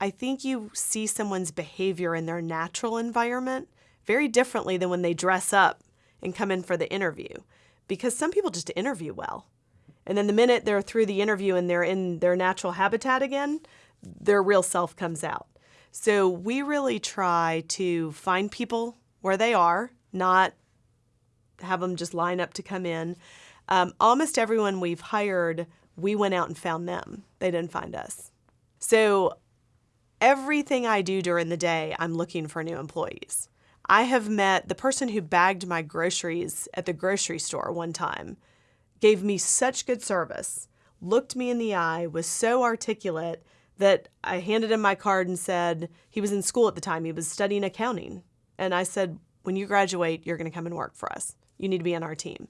I think you see someone's behavior in their natural environment very differently than when they dress up and come in for the interview. Because some people just interview well. And then the minute they're through the interview and they're in their natural habitat again, their real self comes out. So we really try to find people where they are, not have them just line up to come in. Um, almost everyone we've hired, we went out and found them. They didn't find us. So everything I do during the day, I'm looking for new employees. I have met the person who bagged my groceries at the grocery store one time, gave me such good service, looked me in the eye, was so articulate that I handed him my card and said, he was in school at the time, he was studying accounting. And I said, when you graduate, you're going to come and work for us. You need to be on our team.